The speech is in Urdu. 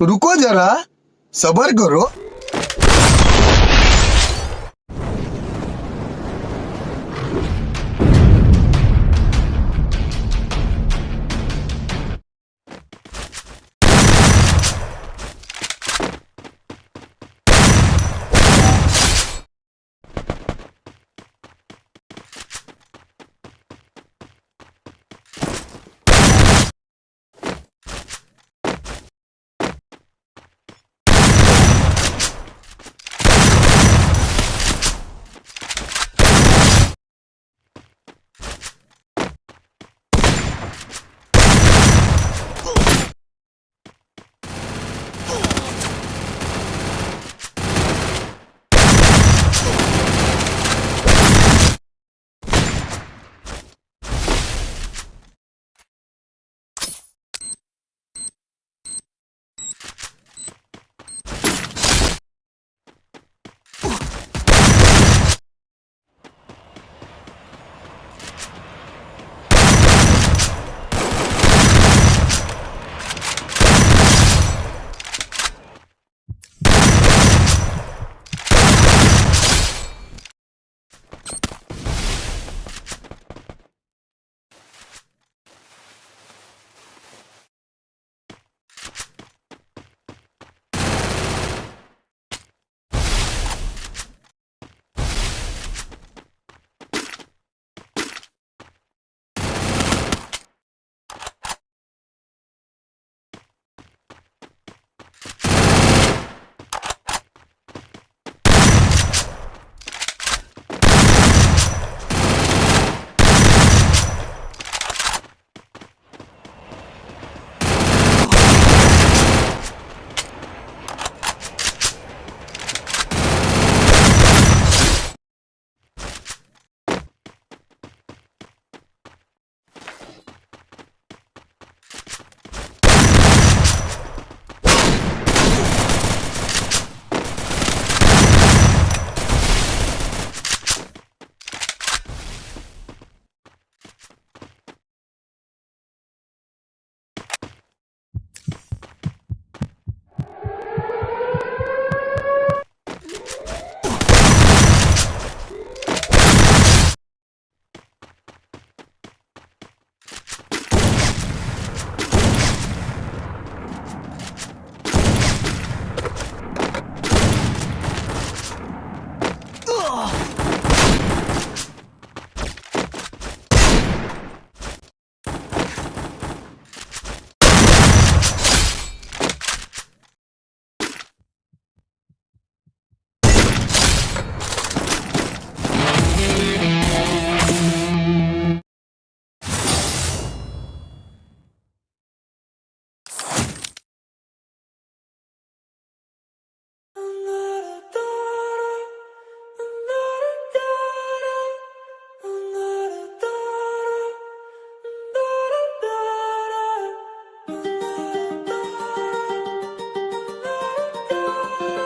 رکو ذرا صبر کرو